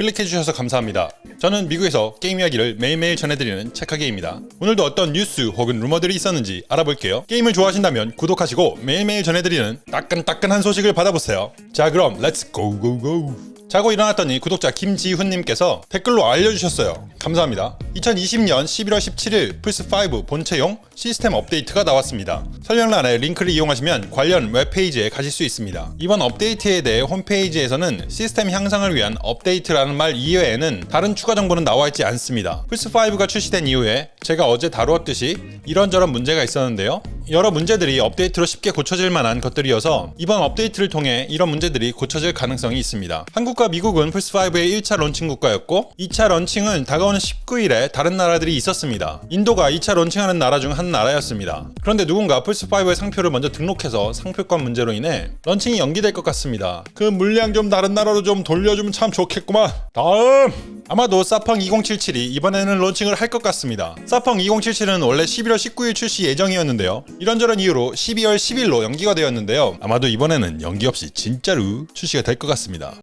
클릭해주셔서 감사합니다. 저는 미국에서 게임 이야기를 매일매일 전해드리는 체카게입니다. 오늘도 어떤 뉴스 혹은 루머들이 있었는지 알아볼게요. 게임을 좋아하신다면 구독하시고 매일매일 전해드리는 따끈따끈한 소식을 받아보세요. 자 그럼 Let's go go go 자고 일어났더니 구독자 김지훈님께서 댓글로 알려주셨어요. 감사합니다. 2020년 11월 17일 플스5 본체용 시스템 업데이트가 나왔습니다. 설명란에 링크를 이용하시면 관련 웹페이지에 가실 수 있습니다. 이번 업데이트에 대해 홈페이지에서는 시스템 향상을 위한 업데이트라는 말 이외에는 다른 추가 정보는 나와 있지 않습니다. 플스5가 출시된 이후에 제가 어제 다루었듯이 이런저런 문제가 있었는데요. 여러 문제들이 업데이트로 쉽게 고쳐질 만한 것들이어서 이번 업데이트를 통해 이런 문제들이 고쳐질 가능성이 있습니다. 한국과 미국은 플스5의 1차 런칭 국가였고 2차 런칭은 다가오는 19일에 다른 나라들이 있었습니다. 인도가 2차 런칭하는 나라 중 한 나라였습니다. 그런데 누군가 플스5의 상표를 먼저 등록해서 상표권 문제로 인해 런칭이 연기될 것 같습니다. 그 물량 좀 다른 나라로 좀 돌려주면 참 좋겠구만. 다음! 아마도 사펑 2077이 이번에는 런칭을 할 것 같습니다. 사펑 2077은 원래 11월 19일 출시 예정이었는데요. 이런저런 이유로 12월 10일로 연기가 되었는데요. 아마도 이번에는 연기 없이 진짜로 출시가 될 것 같습니다.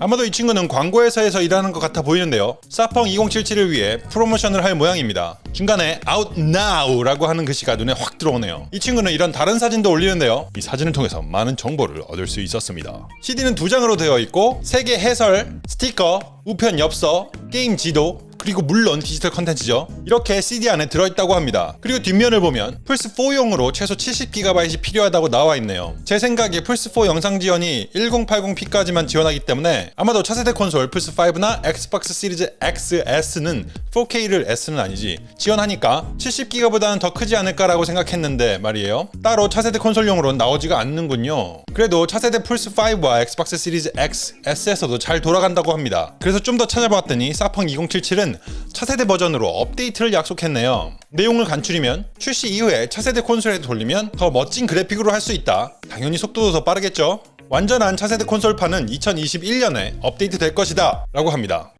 아마도 이 친구는 광고회사에서 일하는 것 같아 보이는데요. 사펑 2077을 위해 프로모션을 할 모양입니다. 중간에 Out Now 라고 하는 글씨가 눈에 확 들어오네요. 이 친구는 이런 다른 사진도 올리는데요. 이 사진을 통해서 많은 정보를 얻을 수 있었습니다. CD는 두 장으로 되어 있고 세계 해설, 스티커, 우편 엽서, 게임 지도, 그리고 물론 디지털 컨텐츠죠. 이렇게 CD 안에 들어있다고 합니다. 그리고 뒷면을 보면 플스4용으로 최소 70GB이 필요하다고 나와 있네요. 제 생각에 플스4 영상 지원이 1080p까지만 지원하기 때문에 아마도 차세대 콘솔 플스5나 엑스박스 시리즈 XS는 4K를 S는 아니지 지원하니까 70GB보다는 더 크지 않을까라고 생각했는데 말이에요. 따로 차세대 콘솔용으로는 나오지가 않는군요. 그래도 차세대 플스5와 엑스박스 시리즈 X, S에서도 잘 돌아간다고 합니다. 그래서 좀 더 찾아봤더니 사펑 2077은 차세대 버전으로 업데이트를 약속했네요. 내용을 간추리면 출시 이후에 차세대 콘솔에 돌리면 더 멋진 그래픽으로 할 수 있다. 당연히 속도도 더 빠르겠죠? 완전한 차세대 콘솔판은 2021년에 업데이트 될 것이다 라고 합니다.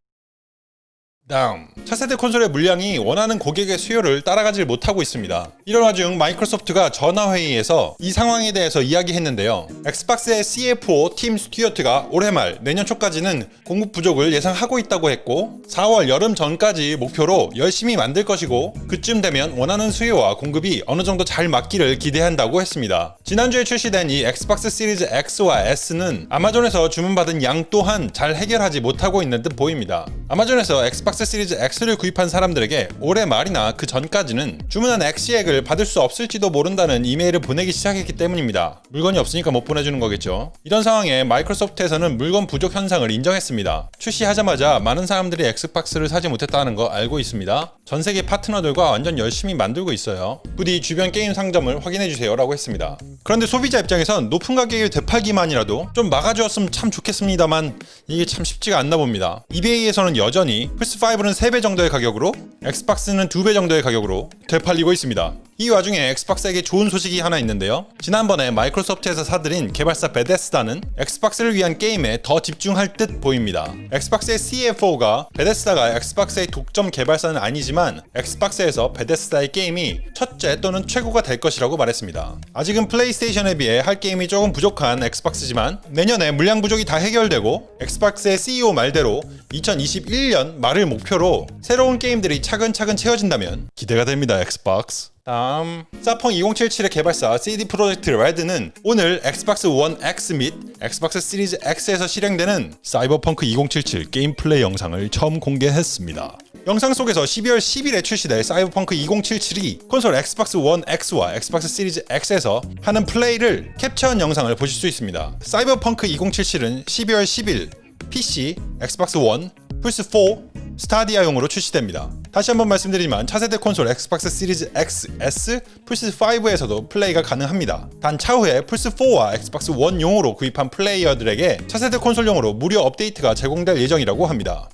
다음 차세대 콘솔의 물량이 원하는 고객의 수요를 따라가질 못하고 있습니다. 이런 와중 마이크로소프트가 전화회의에서 이 상황에 대해서 이야기했는데요. 엑스박스의 CFO 팀 스튜어트가 올해 말 내년 초까지는 공급 부족을 예상하고 있다고 했고 4월 여름 전까지 목표로 열심히 만들 것이고 그쯤 되면 원하는 수요와 공급이 어느 정도 잘 맞기를 기대한다고 했습니다. 지난주에 출시된 이 엑스박스 시리즈 X와 S는 아마존에서 주문받은 양 또한 잘 해결하지 못하고 있는 듯 보입니다. 아마존에서 엑스박스 시리즈 X를 구입한 사람들에게 올해 말이나 그 전까지는 주문한 엑박을 받을 수 없을지도 모른다는 이메일을 보내기 시작했기 때문입니다. 물건이 없으니까 못 보내주는 거겠죠. 이런 상황에 마이크로소프트에서는 물건 부족 현상을 인정했습니다. 출시하자마자 많은 사람들이 엑스박스를 사지 못했다는 거 알고 있습니다. 전 세계 파트너들과 완전 열심히 만들고 있어요. 부디 주변 게임 상점을 확인해주세요 라고 했습니다. 그런데 소비자 입장에선 높은 가격에 되팔기만이라도 좀 막아주었으면 참 좋겠습니다만 이게 참 쉽지가 않나 봅니다. 이베이에서는 여전히 플스5는 3배 정도의 가격으로 엑스박스는 2배 정도의 가격으로 되팔리고 있습니다. 이 와중에 엑스박스에게 좋은 소식이 하나 있는데요. 지난번에 마이크로소프트에서 사들인 개발사 베데스다는 엑스박스를 위한 게임에 더 집중할 듯 보입니다. 엑스박스의 CFO가 베데스다가 엑스박스의 독점 개발사는 아니지만 엑스박스에서 베데스다의 게임이 첫째 또는 최고가 될 것이라고 말했습니다. 아직은 플레이스테이션에 비해 할 게임이 조금 부족한 엑스박스지만 내년에 물량 부족이 다 해결되고 엑스박스의 CEO 말대로 2021년 말을 목표로 새로운 게임들이 차근차근 채워진다면 기대가 됩니다 엑스박스. 다음 사펑 2077의 개발사 CD 프로젝트 레드는 오늘 엑스박스 원 X 및 엑스박스 시리즈 X에서 실행되는 사이버펑크 2077 게임 플레이 영상을 처음 공개했습니다. 영상 속에서 12월 10일에 출시될 사이버펑크 2077이 콘솔 엑스박스 원 X와 엑스박스 시리즈 X에서 하는 플레이를 캡처한 영상을 보실 수 있습니다. 사이버펑크 2077은 12월 10일 PC, 엑스박스 원, 플스4, 스타디아용으로 출시됩니다. 다시 한번 말씀드리지만 차세대 콘솔 엑스박스 시리즈 X, S, 플스5에서도 플레이가 가능합니다. 단 차후에 플스4와 엑스박스 1용으로 구입한 플레이어들에게 차세대 콘솔용으로 무료 업데이트가 제공될 예정이라고 합니다.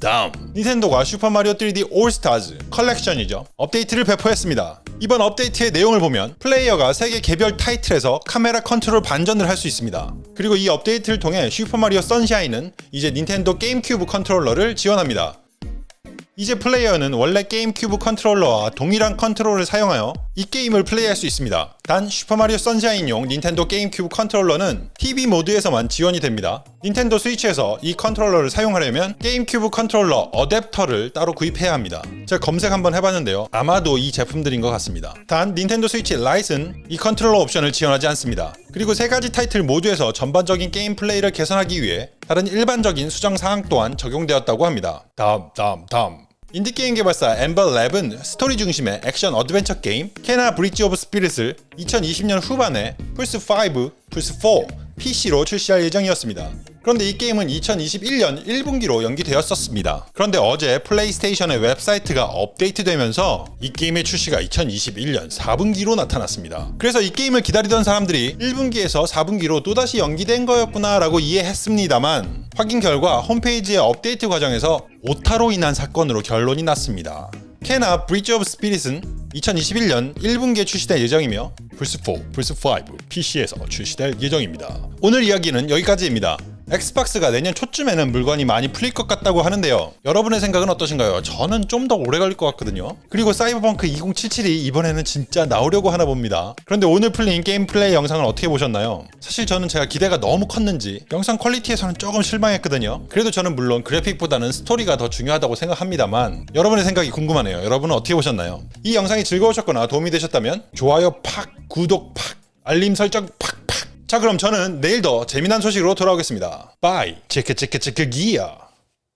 다음 닌텐도가 슈퍼마리오 3D 올스타즈 컬렉션이죠. 업데이트를 배포했습니다. 이번 업데이트의 내용을 보면 플레이어가 3개 개별 타이틀에서 카메라 컨트롤 반전을 할 수 있습니다. 그리고 이 업데이트를 통해 슈퍼마리오 선샤인은 이제 닌텐도 게임 큐브 컨트롤러를 지원합니다 이제 플레이어는 원래 게임 큐브 컨트롤러와 동일한 컨트롤을 사용하여 이 게임을 플레이할 수 있습니다. 단 슈퍼마리오 선샤인용 닌텐도 게임 큐브 컨트롤러는 TV 모드에서만 지원이 됩니다. 닌텐도 스위치에서 이 컨트롤러를 사용하려면 게임 큐브 컨트롤러 어댑터를 따로 구입해야 합니다. 제가 검색 한번 해봤는데요. 아마도 이 제품들인 것 같습니다. 단 닌텐도 스위치 라이트는 이 컨트롤러 옵션을 지원하지 않습니다. 그리고 세 가지 타이틀 모두에서 전반적인 게임 플레이를 개선하기 위해 다른 일반적인 수정 사항 또한 적용되었다고 합니다. 다음, 다음, 다음. 인디게임 개발사 엠버랩은 스토리 중심의 액션 어드벤처 게임 케나 브릿지 오브 스피릿을 2020년 후반에 플스5, 플스4, PC로 출시할 예정이었습니다. 그런데 이 게임은 2021년 1분기로 연기되었었습니다. 그런데 어제 플레이스테이션의 웹사이트가 업데이트되면서 이 게임의 출시가 2021년 4분기로 나타났습니다. 그래서 이 게임을 기다리던 사람들이 1분기에서 4분기로 또다시 연기된 거였구나 라고 이해했습니다만 확인 결과 홈페이지의 업데이트 과정에서 오타로 인한 사건으로 결론이 났습니다. 케나 브릿지 오브 스피릿은 2021년 1분기에 출시될 예정이며 플스4, 플스5, PC에서 출시될 예정입니다. 오늘 이야기는 여기까지입니다. 엑스박스가 내년 초쯤에는 물건이 많이 풀릴 것 같다고 하는데요. 여러분의 생각은 어떠신가요? 저는 좀 더 오래 걸릴 것 같거든요. 그리고 사이버펑크 2077이 이번에는 진짜 나오려고 하나 봅니다. 그런데 오늘 풀린 게임 플레이 영상을 어떻게 보셨나요? 사실 저는 제가 기대가 너무 컸는지 영상 퀄리티에서는 조금 실망했거든요. 그래도 저는 물론 그래픽보다는 스토리가 더 중요하다고 생각합니다만 여러분의 생각이 궁금하네요. 여러분은 어떻게 보셨나요? 이 영상이 즐거우셨거나 도움이 되셨다면 좋아요 팍, 구독 팍, 알림 설정 팍팍 자 그럼 저는 내일 더 재미난 소식으로 돌아오겠습니다. 바이 체크 체크 체크 기어